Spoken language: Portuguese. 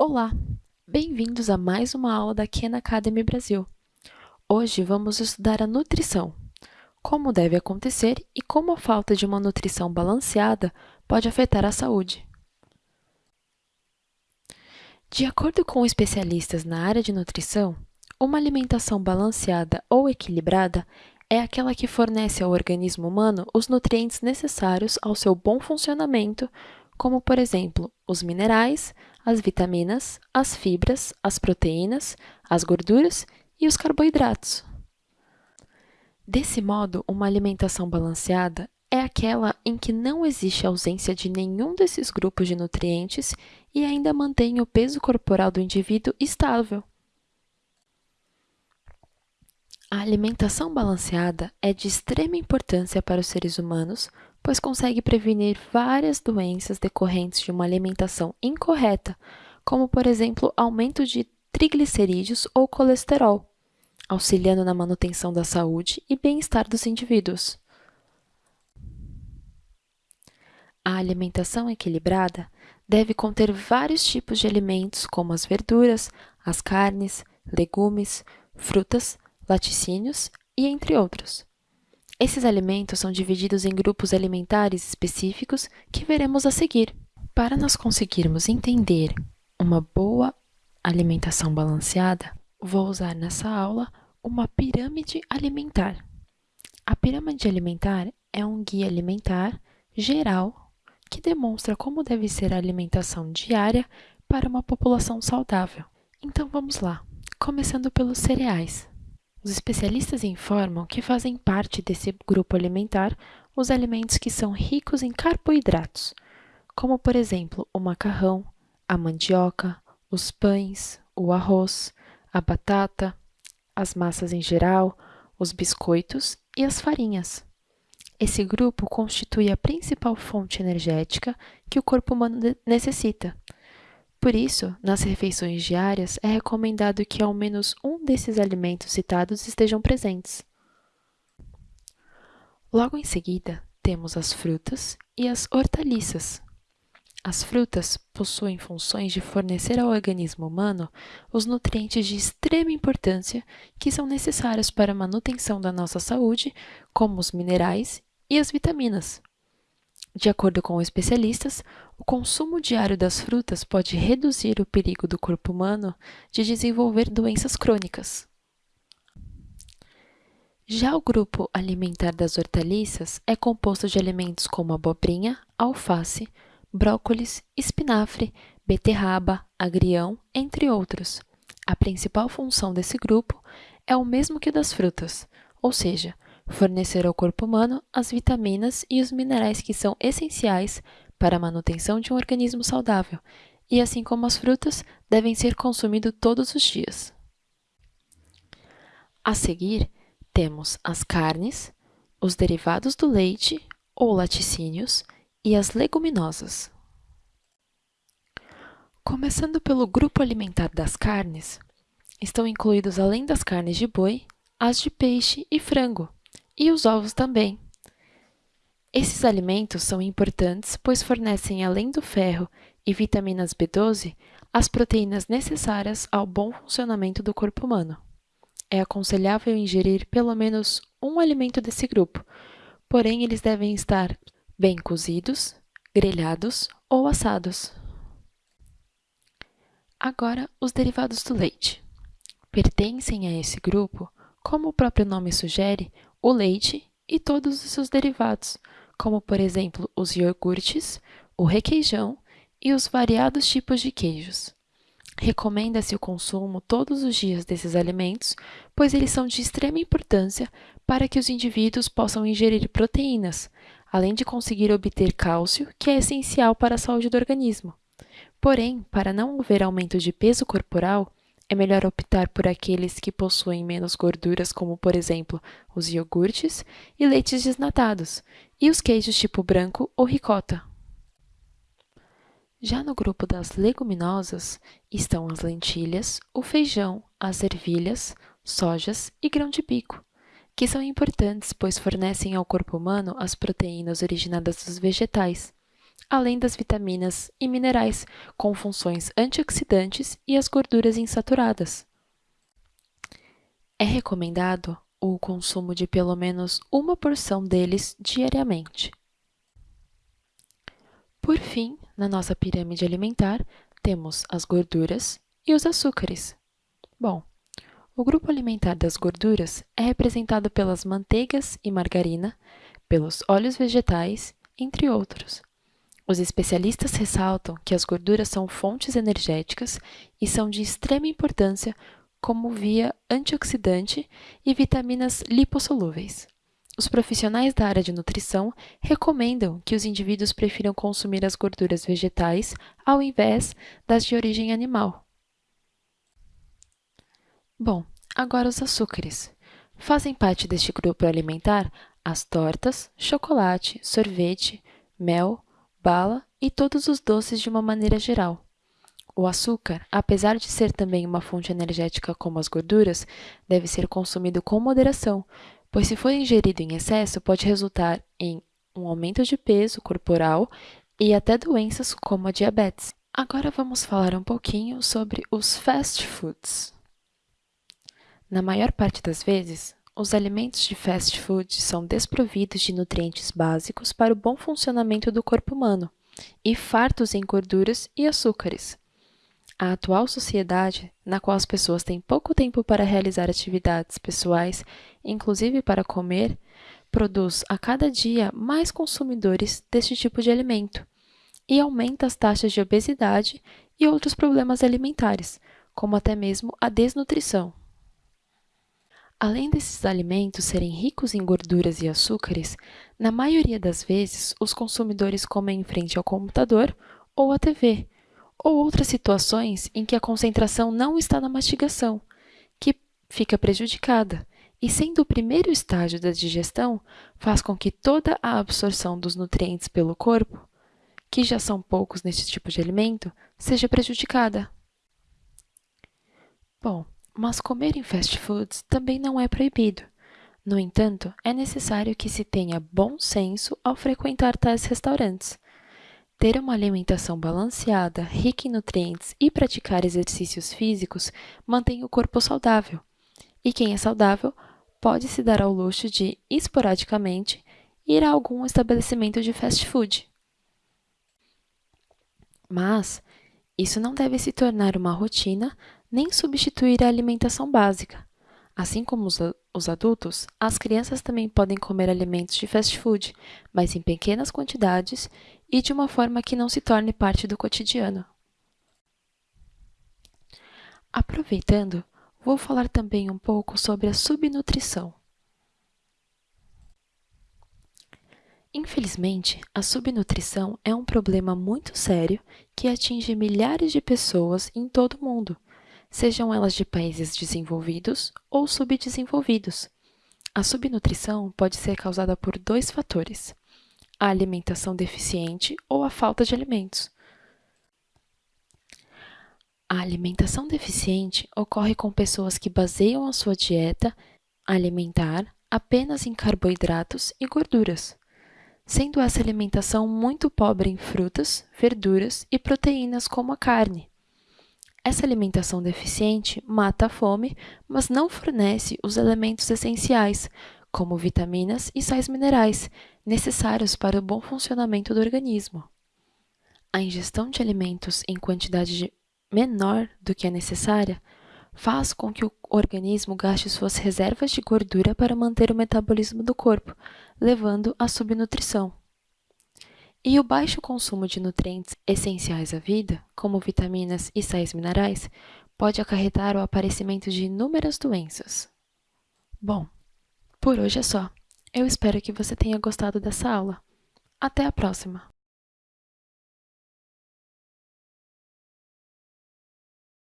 Olá, bem-vindos a mais uma aula da Khan Academy Brasil. Hoje vamos estudar a nutrição, como deve acontecer e como a falta de uma nutrição balanceada pode afetar a saúde. De acordo com especialistas na área de nutrição, uma alimentação balanceada ou equilibrada é aquela que fornece ao organismo humano os nutrientes necessários ao seu bom funcionamento, como, por exemplo, os minerais, as vitaminas, as fibras, as proteínas, as gorduras e os carboidratos. Desse modo, uma alimentação balanceada é aquela em que não existe ausência de nenhum desses grupos de nutrientes e ainda mantém o peso corporal do indivíduo estável. A alimentação balanceada é de extrema importância para os seres humanos pois consegue prevenir várias doenças decorrentes de uma alimentação incorreta, como, por exemplo, aumento de triglicerídeos ou colesterol, auxiliando na manutenção da saúde e bem-estar dos indivíduos. A alimentação equilibrada deve conter vários tipos de alimentos, como as verduras, as carnes, legumes, frutas, laticínios e entre outros. Esses alimentos são divididos em grupos alimentares específicos que veremos a seguir. Para nós conseguirmos entender uma boa alimentação balanceada, vou usar nessa aula uma pirâmide alimentar. A pirâmide alimentar é um guia alimentar geral que demonstra como deve ser a alimentação diária para uma população saudável. Então vamos lá, começando pelos cereais. Os especialistas informam que fazem parte desse grupo alimentar os alimentos que são ricos em carboidratos, como por exemplo o macarrão, a mandioca, os pães, o arroz, a batata, as massas em geral, os biscoitos e as farinhas. Esse grupo constitui a principal fonte energética que o corpo humano necessita, por isso, nas refeições diárias, é recomendado que ao menos um desses alimentos citados estejam presentes. Logo em seguida, temos as frutas e as hortaliças. As frutas possuem funções de fornecer ao organismo humano os nutrientes de extrema importância que são necessários para a manutenção da nossa saúde, como os minerais e as vitaminas. De acordo com especialistas, o consumo diário das frutas pode reduzir o perigo do corpo humano de desenvolver doenças crônicas. Já o grupo alimentar das hortaliças é composto de alimentos como abobrinha, alface, brócolis, espinafre, beterraba, agrião, entre outros. A principal função desse grupo é o mesmo que das frutas, ou seja, fornecer ao corpo humano as vitaminas e os minerais que são essenciais para a manutenção de um organismo saudável, e assim como as frutas, devem ser consumidos todos os dias. A seguir, temos as carnes, os derivados do leite ou laticínios e as leguminosas. Começando pelo grupo alimentar das carnes, estão incluídos além das carnes de boi, as de peixe e frango, e os ovos também. Esses alimentos são importantes pois fornecem, além do ferro e vitaminas B12, as proteínas necessárias ao bom funcionamento do corpo humano. É aconselhável ingerir pelo menos um alimento desse grupo, porém eles devem estar bem cozidos, grelhados ou assados. Agora, os derivados do leite. Pertencem a esse grupo, como o próprio nome sugere, o leite e todos os seus derivados, como por exemplo os iogurtes, o requeijão e os variados tipos de queijos. Recomenda-se o consumo todos os dias desses alimentos, pois eles são de extrema importância para que os indivíduos possam ingerir proteínas, além de conseguir obter cálcio, que é essencial para a saúde do organismo. Porém, para não haver aumento de peso corporal, é melhor optar por aqueles que possuem menos gorduras, como por exemplo os iogurtes e leites desnatados, e os queijos tipo branco ou ricota. Já no grupo das leguminosas estão as lentilhas, o feijão, as ervilhas, sojas e grão de bico, que são importantes pois fornecem ao corpo humano as proteínas originadas dos vegetais. Além das vitaminas e minerais com funções antioxidantes e as gorduras insaturadas. É recomendado o consumo de pelo menos uma porção deles diariamente. Por fim, na nossa pirâmide alimentar, temos as gorduras e os açúcares. Bom, o grupo alimentar das gorduras é representado pelas manteigas e margarina, pelos óleos vegetais, entre outros. Os especialistas ressaltam que as gorduras são fontes energéticas e são de extrema importância como via antioxidante e vitaminas lipossolúveis. Os profissionais da área de nutrição recomendam que os indivíduos prefiram consumir as gorduras vegetais ao invés das de origem animal. Bom, agora os açúcares. Fazem parte deste grupo alimentar as tortas, chocolate, sorvete, mel, bala e todos os doces de uma maneira geral. O açúcar, apesar de ser também uma fonte energética como as gorduras, deve ser consumido com moderação, pois se for ingerido em excesso pode resultar em um aumento de peso corporal e até doenças como a diabetes. Agora vamos falar um pouquinho sobre os fast foods. Na maior parte das vezes, os alimentos de fast food são desprovidos de nutrientes básicos para o bom funcionamento do corpo humano e fartos em gorduras e açúcares. A atual sociedade, na qual as pessoas têm pouco tempo para realizar atividades pessoais, inclusive para comer, produz a cada dia mais consumidores deste tipo de alimento e aumenta as taxas de obesidade e outros problemas alimentares, como até mesmo a desnutrição. Além desses alimentos serem ricos em gorduras e açúcares, na maioria das vezes os consumidores comem em frente ao computador ou à TV, ou outras situações em que a concentração não está na mastigação, que fica prejudicada, e sendo o primeiro estágio da digestão, faz com que toda a absorção dos nutrientes pelo corpo, que já são poucos neste tipo de alimento, seja prejudicada. Bom, mas comer em fast foods também não é proibido. No entanto, é necessário que se tenha bom senso ao frequentar tais restaurantes. Ter uma alimentação balanceada, rica em nutrientes e praticar exercícios físicos mantém o corpo saudável. E quem é saudável pode se dar ao luxo de, esporadicamente, ir a algum estabelecimento de fast food. Mas isso não deve se tornar uma rotina nem substituir a alimentação básica. Assim como os, os adultos, as crianças também podem comer alimentos de fast food, mas em pequenas quantidades e de uma forma que não se torne parte do cotidiano. Aproveitando, vou falar também um pouco sobre a subnutrição. Infelizmente, a subnutrição é um problema muito sério que atinge milhares de pessoas em todo o mundo sejam elas de países desenvolvidos ou subdesenvolvidos. A subnutrição pode ser causada por dois fatores: a alimentação deficiente ou a falta de alimentos. A alimentação deficiente ocorre com pessoas que baseiam a sua dieta alimentar apenas em carboidratos e gorduras, sendo essa alimentação muito pobre em frutas, verduras e proteínas como a carne. Essa alimentação deficiente mata a fome, mas não fornece os elementos essenciais, como vitaminas e sais minerais, necessários para o bom funcionamento do organismo. A ingestão de alimentos em quantidade menor do que a necessária faz com que o organismo gaste suas reservas de gordura para manter o metabolismo do corpo, levando à subnutrição. E o baixo consumo de nutrientes essenciais à vida, como vitaminas e sais minerais, pode acarretar o aparecimento de inúmeras doenças. Bom, por hoje é só. Eu espero que você tenha gostado dessa aula. Até a próxima!